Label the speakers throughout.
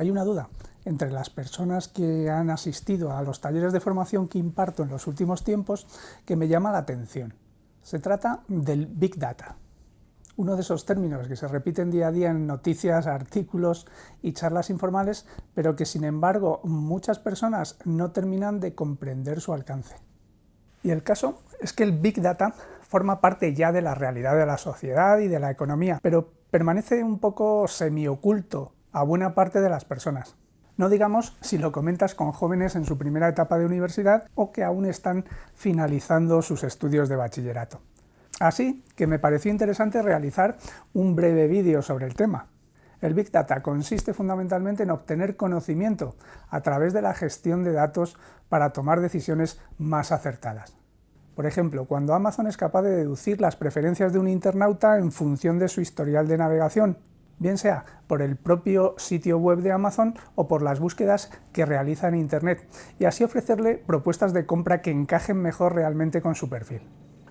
Speaker 1: Hay una duda entre las personas que han asistido a los talleres de formación que imparto en los últimos tiempos que me llama la atención. Se trata del Big Data, uno de esos términos que se repiten día a día en noticias, artículos y charlas informales, pero que sin embargo muchas personas no terminan de comprender su alcance. Y el caso es que el Big Data forma parte ya de la realidad de la sociedad y de la economía, pero permanece un poco semioculto a buena parte de las personas. No digamos si lo comentas con jóvenes en su primera etapa de universidad o que aún están finalizando sus estudios de bachillerato. Así que me pareció interesante realizar un breve vídeo sobre el tema. El Big Data consiste fundamentalmente en obtener conocimiento a través de la gestión de datos para tomar decisiones más acertadas. Por ejemplo, cuando Amazon es capaz de deducir las preferencias de un internauta en función de su historial de navegación, bien sea por el propio sitio web de Amazon o por las búsquedas que realiza en Internet, y así ofrecerle propuestas de compra que encajen mejor realmente con su perfil.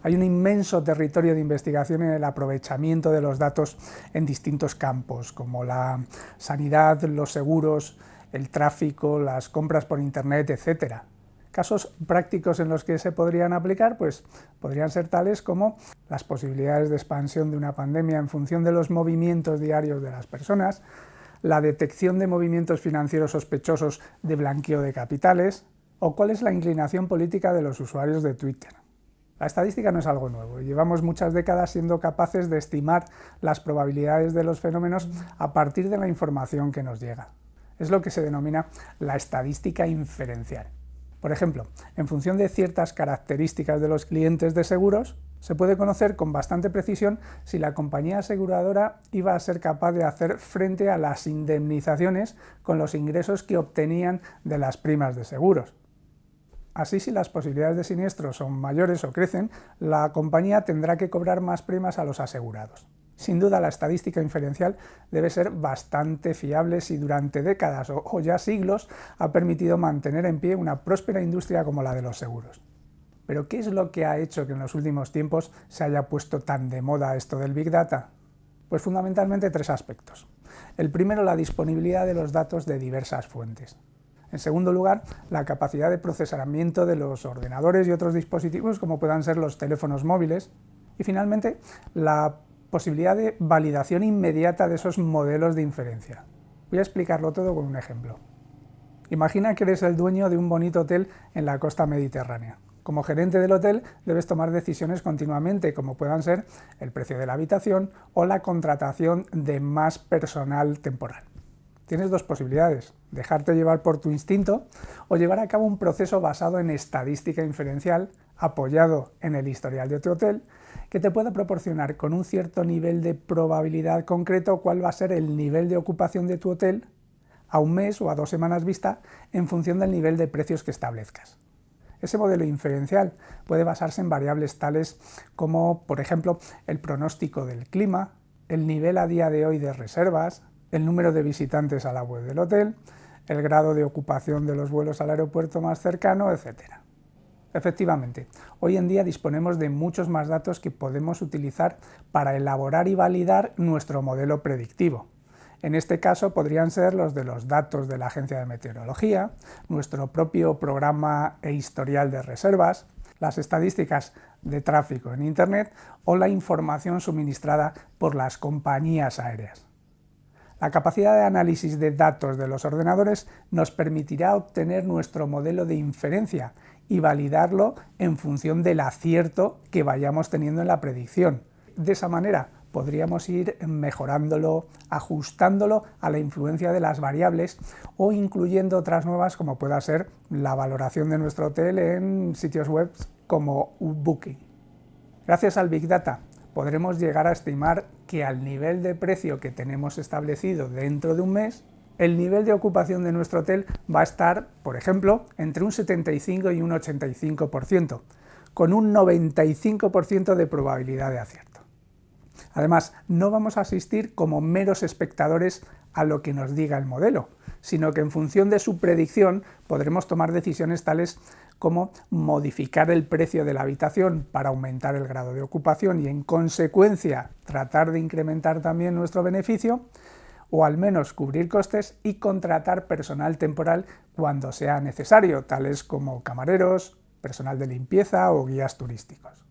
Speaker 1: Hay un inmenso territorio de investigación en el aprovechamiento de los datos en distintos campos, como la sanidad, los seguros, el tráfico, las compras por Internet, etc. Casos prácticos en los que se podrían aplicar pues, podrían ser tales como las posibilidades de expansión de una pandemia en función de los movimientos diarios de las personas, la detección de movimientos financieros sospechosos de blanqueo de capitales, o cuál es la inclinación política de los usuarios de Twitter. La estadística no es algo nuevo, llevamos muchas décadas siendo capaces de estimar las probabilidades de los fenómenos a partir de la información que nos llega. Es lo que se denomina la estadística inferencial. Por ejemplo, en función de ciertas características de los clientes de seguros, se puede conocer con bastante precisión si la compañía aseguradora iba a ser capaz de hacer frente a las indemnizaciones con los ingresos que obtenían de las primas de seguros. Así, si las posibilidades de siniestro son mayores o crecen, la compañía tendrá que cobrar más primas a los asegurados. Sin duda, la estadística inferencial debe ser bastante fiable si durante décadas o ya siglos ha permitido mantener en pie una próspera industria como la de los seguros. Pero, ¿qué es lo que ha hecho que en los últimos tiempos se haya puesto tan de moda esto del Big Data? Pues fundamentalmente tres aspectos. El primero, la disponibilidad de los datos de diversas fuentes. En segundo lugar, la capacidad de procesamiento de los ordenadores y otros dispositivos como puedan ser los teléfonos móviles. Y finalmente, la posibilidad de validación inmediata de esos modelos de inferencia. Voy a explicarlo todo con un ejemplo. Imagina que eres el dueño de un bonito hotel en la costa mediterránea. Como gerente del hotel debes tomar decisiones continuamente, como puedan ser el precio de la habitación o la contratación de más personal temporal tienes dos posibilidades, dejarte llevar por tu instinto o llevar a cabo un proceso basado en estadística inferencial apoyado en el historial de tu hotel que te pueda proporcionar con un cierto nivel de probabilidad concreto cuál va a ser el nivel de ocupación de tu hotel a un mes o a dos semanas vista en función del nivel de precios que establezcas. Ese modelo inferencial puede basarse en variables tales como, por ejemplo, el pronóstico del clima, el nivel a día de hoy de reservas, el número de visitantes a la web del hotel, el grado de ocupación de los vuelos al aeropuerto más cercano, etc. Efectivamente, hoy en día disponemos de muchos más datos que podemos utilizar para elaborar y validar nuestro modelo predictivo. En este caso podrían ser los de los datos de la Agencia de Meteorología, nuestro propio programa e historial de reservas, las estadísticas de tráfico en Internet o la información suministrada por las compañías aéreas. La capacidad de análisis de datos de los ordenadores nos permitirá obtener nuestro modelo de inferencia y validarlo en función del acierto que vayamos teniendo en la predicción. De esa manera podríamos ir mejorándolo, ajustándolo a la influencia de las variables o incluyendo otras nuevas como pueda ser la valoración de nuestro hotel en sitios web como Booking. Gracias al Big Data podremos llegar a estimar que al nivel de precio que tenemos establecido dentro de un mes, el nivel de ocupación de nuestro hotel va a estar, por ejemplo, entre un 75 y un 85%, con un 95% de probabilidad de acierto. Además, no vamos a asistir como meros espectadores a lo que nos diga el modelo, sino que en función de su predicción podremos tomar decisiones tales como modificar el precio de la habitación para aumentar el grado de ocupación y en consecuencia tratar de incrementar también nuestro beneficio, o al menos cubrir costes y contratar personal temporal cuando sea necesario, tales como camareros, personal de limpieza o guías turísticos.